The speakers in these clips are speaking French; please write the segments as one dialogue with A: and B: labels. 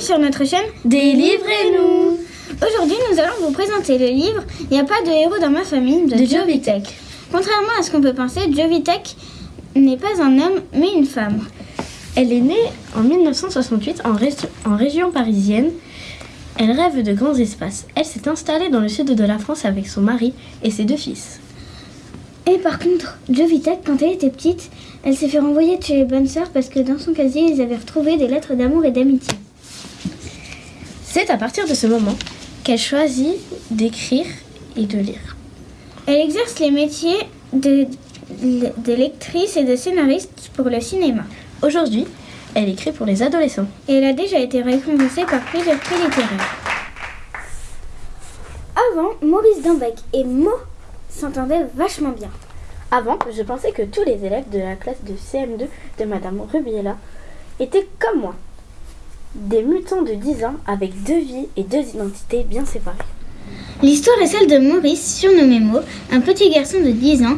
A: sur notre chaîne
B: Délivrez-nous
A: Aujourd'hui, nous allons vous présenter le livre Il n'y a pas de héros dans ma famille de,
B: de
A: Joe Vitek. Contrairement à ce qu'on peut penser, Joe Vitek n'est pas un homme mais une femme.
B: Elle est née en 1968 en, régi- en région parisienne. Elle rêve de grands espaces. Elle s'est installée dans le sud de la France avec son mari et ses deux fils.
A: Et par contre, Joe Vitek, quand elle était petite, elle s'est fait renvoyer de chez les bonnes sœurs parce que dans son casier, ils avaient retrouvé des lettres d'amour et d'amitié.
B: C'est à partir de ce moment qu'elle choisit d'écrire et de lire.
A: Elle exerce les métiers de, de lectrice et de scénariste pour le cinéma.
B: Aujourd'hui, elle écrit pour les adolescents.
A: Et elle a déjà été récompensée par plusieurs prix littéraires. Avant, Maurice Dambec et Mo s'entendaient vachement bien.
B: Avant, je pensais que tous les élèves de la classe de CM2 de Madame Rubiela étaient comme moi. Des mutants de 10 ans avec deux vies et deux identités bien séparées.
A: L'histoire est celle de Maurice, surnommé Mo, un petit garçon de 10 ans,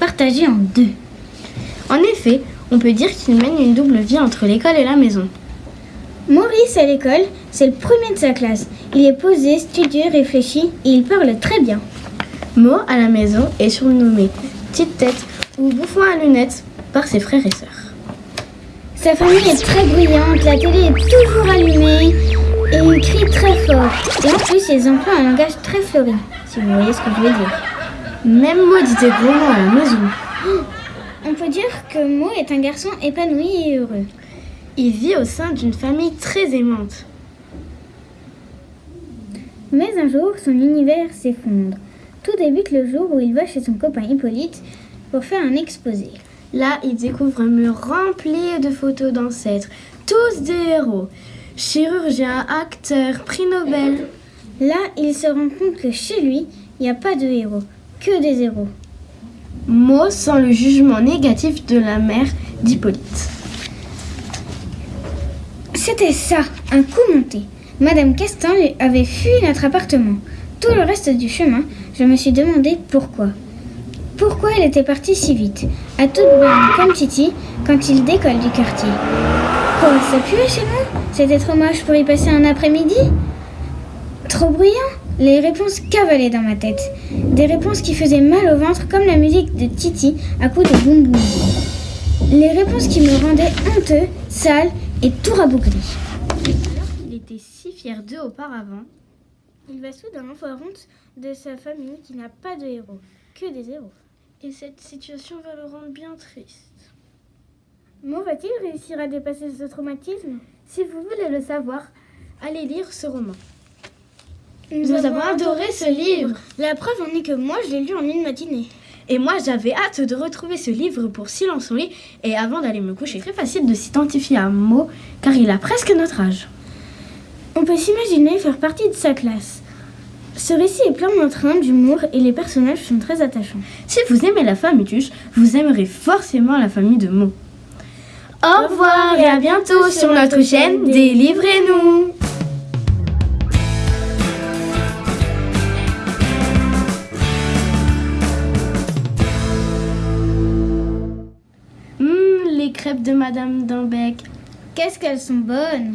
A: partagé en deux.
B: En effet, on peut dire qu'il mène une double vie entre l'école et la maison.
A: Maurice à l'école, c'est le premier de sa classe. Il est posé, studieux, réfléchi et il parle très bien.
B: Mo, à la maison, est surnommé Petite Tête ou Bouffon à lunettes par ses frères et sœurs.
A: Sa famille est très bruyante, la télé est toujours allumée et il crie très fort. Et en plus, ils emploient un langage très fleuri, si vous voyez ce que je veux dire.
B: Même Mo dit des gros mots à la maison.
A: On peut dire que Mo est un garçon épanoui et heureux.
B: Il vit au sein d'une famille très aimante.
A: Mais un jour, son univers s'effondre. Tout débute le jour où il va chez son copain Hippolyte pour faire un exposé.
B: Là, il découvre un mur rempli de photos d'ancêtres, tous des héros. Chirurgiens, acteurs, prix Nobel.
A: Là, il se rend compte que chez lui, il n'y a pas de héros, que des héros.
B: Mo sent le jugement négatif de la mère d'Hippolyte.
A: C'était ça, un coup monté. Madame Castan avait fui notre appartement. Tout le reste du chemin, je me suis demandé pourquoi. Pourquoi elle était partie si vite, à toute bonne comme Titi, quand il décolle du quartier. Quoi, ça puait chez nous C'était trop moche pour y passer un après-midi? Trop bruyant? Les réponses cavalaient dans ma tête. Des réponses qui faisaient mal au ventre comme la musique de Titi à coups de boum boum. Les réponses qui me rendaient honteux, sale et tout rabougri.
B: Alors qu'il était si fier d'eux auparavant,
A: Il va soudain avoir honte de sa famille qui n'a pas de héros, que des héros.
B: et cette situation va le rendre bien triste.
A: Mo va-t-il réussir à dépasser ce traumatisme
B: Si vous voulez le savoir, allez lire ce roman.
A: Nous,
B: avons adoré ce livre.
A: La preuve en est que moi je l'ai lu en une matinée.
B: Et moi, j'avais hâte de retrouver ce livre pour Silence en lit et avant d'aller me coucher. Très facile de s'identifier à Mo car il a presque notre âge.
A: On peut s'imaginer faire partie de sa classe. Ce récit est plein d'entrain, d'humour et les personnages sont très attachants.
B: Si vous aimez la famille Tuche, vous aimerez forcément la famille de Mo. Au revoir et à bientôt sur notre chaîne Délivrez-nous Hum, les crêpes de Madame Dambec.
A: Qu'est-ce qu'elles sont bonnes